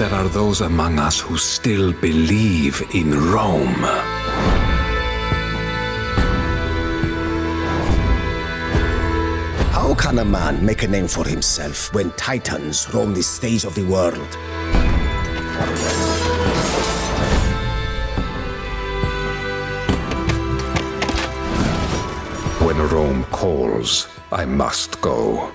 there are those among us who still believe in Rome. How can a man make a name for himself when titans roam the stage of the world? When Rome calls, I must go.